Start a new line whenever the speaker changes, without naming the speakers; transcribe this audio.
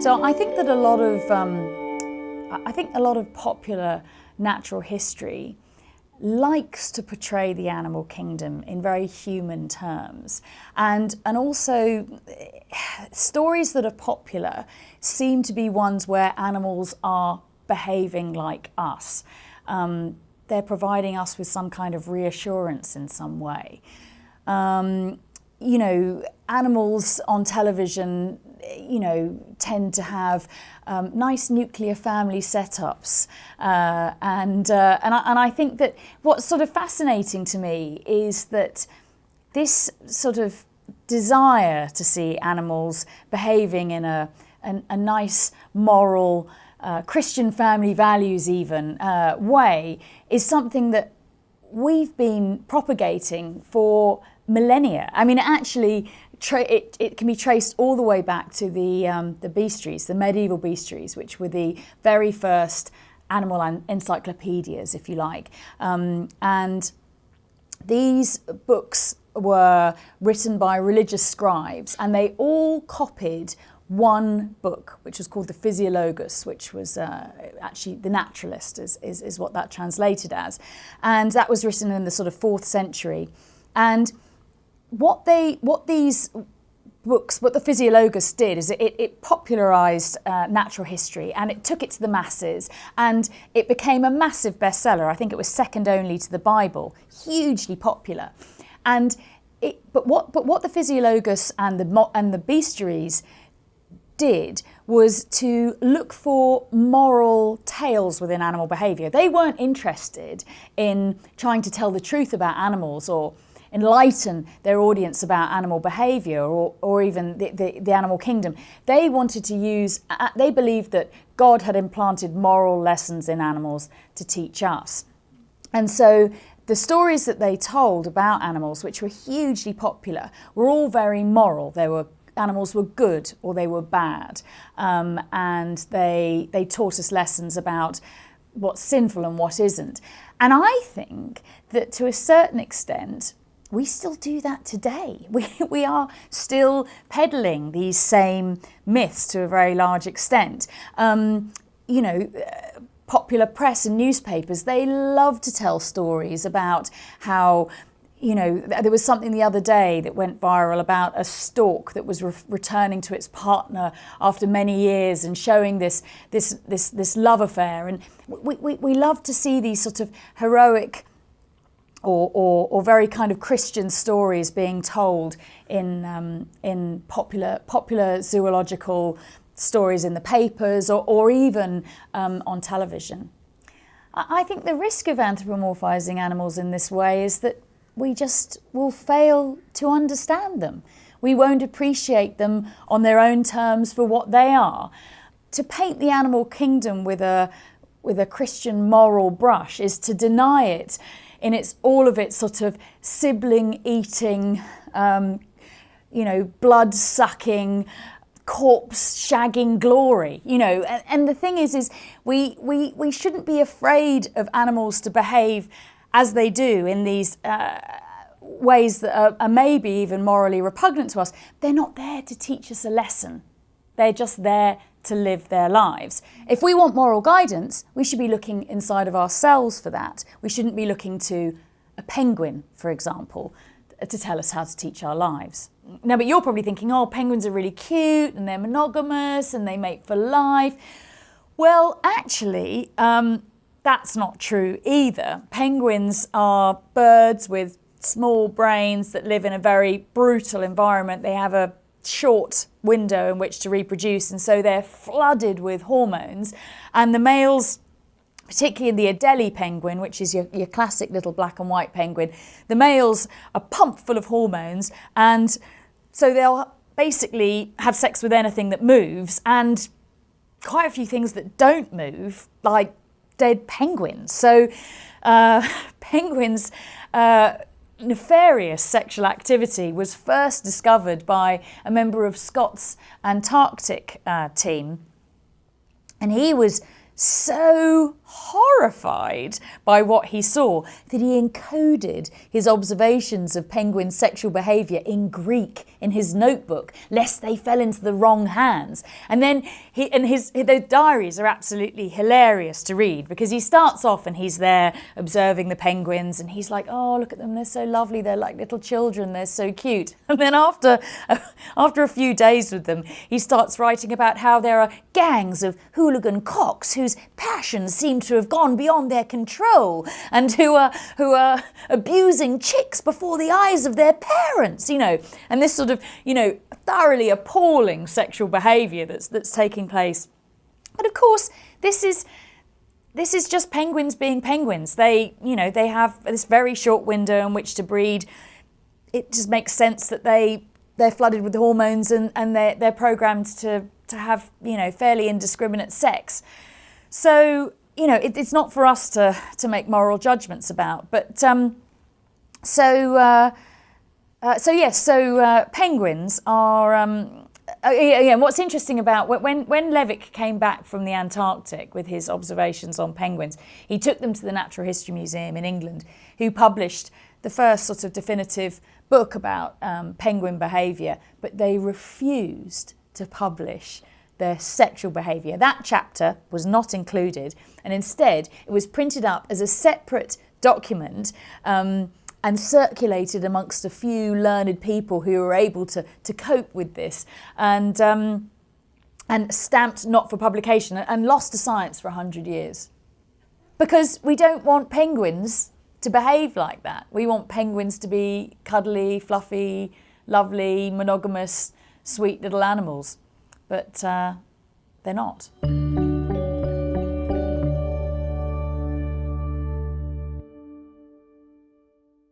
So I think that a lot of, um, I think a lot of popular natural history likes to portray the animal kingdom in very human terms. And, and also, stories that are popular seem to be ones where animals are behaving like us. Um, they're providing us with some kind of reassurance in some way. Um, you know, animals on television you know, tend to have um, nice nuclear family setups. Uh, and, uh, and, I, and I think that what's sort of fascinating to me is that this sort of desire to see animals behaving in a, a, a nice moral, uh, Christian family values even uh, way is something that we've been propagating for millennia. I mean, actually, it, it, can be traced all the way back to the, um, the bestiaries, the medieval bestiaries, which were the very first animal encyclopedias, if you like. Um, and these books were written by religious scribes and they all copied one book, which was called the Physiologus, which was uh, actually the naturalist, is, is, is what that translated as. And that was written in the sort of fourth century. And what they what these books, what the Physiologus did is it, it popularised uh, natural history and it took it to the masses and it became a massive bestseller. I think it was second only to the Bible, hugely popular. And it, but what but what the Physiologus and the and the bestiaries did was to look for moral tales within animal behaviour. They weren't interested in trying to tell the truth about animals or enlighten their audience about animal behaviour or, or even the, the, the, animal kingdom. They wanted to use, they believed that God had implanted moral lessons in animals to teach us. And so the stories that they told about animals, which were hugely popular, were all very moral. They were animals were good or they were bad. Um, and they, they taught us lessons about what's sinful and what isn't. And I think that to a certain extent, we still do that today. We, we are still peddling these same myths to a very large extent. Um, you know, uh, popular press and newspapers, they love to tell stories about how you know, there was something the other day that went viral about a stork that was re returning to its partner after many years and showing this this this this love affair. And we, we, we love to see these sort of heroic or, or, or, very kind of Christian stories being told in, um, in popular, popular zoological stories in the papers or, or even um, on television. I think the risk of anthropomorphizing animals in this way is that we just will fail to understand them. We won't appreciate them on their own terms for what they are. To paint the animal kingdom with a, with a Christian moral brush is to deny it in its all of its sort of sibling eating, um, you know, blood sucking, corpse shagging glory, you know. And, and the thing is, is we, we, we shouldn't be afraid of animals to behave as they do in these uh, ways that are, are maybe even morally repugnant to us. They're not there to teach us a lesson. They're just there to live their lives. If we want moral guidance, we should be looking inside of ourselves for that. We shouldn't be looking to a penguin, for example, to tell us how to teach our lives. Now, but you're probably thinking, oh, penguins are really cute and they're monogamous and they mate for life. Well, actually, um, that's not true either. Penguins are birds with small brains that live in a very brutal environment. They have a short window in which to reproduce and so they're flooded with hormones and the males particularly in the Adelie penguin, which is your, your classic little black and white penguin, the males are pumped full of hormones and so they'll basically have sex with anything that moves and quite a few things that don't move, like dead penguins. So uh, penguins uh, nefarious sexual activity was first discovered by a member of Scott's Antarctic uh, team. And he was so horrified by what he saw that he encoded his observations of penguins' sexual behaviour in Greek in his notebook, lest they fell into the wrong hands. And then he, and his, his diaries are absolutely hilarious to read because he starts off and he's there observing the penguins and he's like, oh, look at them, they're so lovely, they're like little children, they're so cute. And then after, after a few days with them, he starts writing about how there are gangs of hooligan cocks whose passions seem to have gone beyond their control and who are, who are abusing chicks before the eyes of their parents, you know, and this sort of, you know, thoroughly appalling sexual behaviour that's, that's taking place. But of course, this is, this is just penguins being penguins. They, you know, they have this very short window in which to breed. It just makes sense that they they're flooded with hormones and, and they're, they're programmed to, to have, you know, fairly indiscriminate sex. So, you know, it, it's not for us to, to make moral judgments about. But um, so, uh, uh, so yes, so uh, penguins are, um, uh, yeah, what's interesting about when, when Levick came back from the Antarctic with his observations on penguins, he took them to the Natural History Museum in England, who published the first sort of definitive book about um, penguin behaviour, but they refused to publish their sexual behaviour. That chapter was not included, and instead it was printed up as a separate document um, and circulated amongst a few learned people who were able to, to cope with this and, um, and stamped not for publication and lost to science for 100 years. Because we don't want penguins to behave like that. We want penguins to be cuddly, fluffy, lovely, monogamous, sweet little animals. But uh, they're not.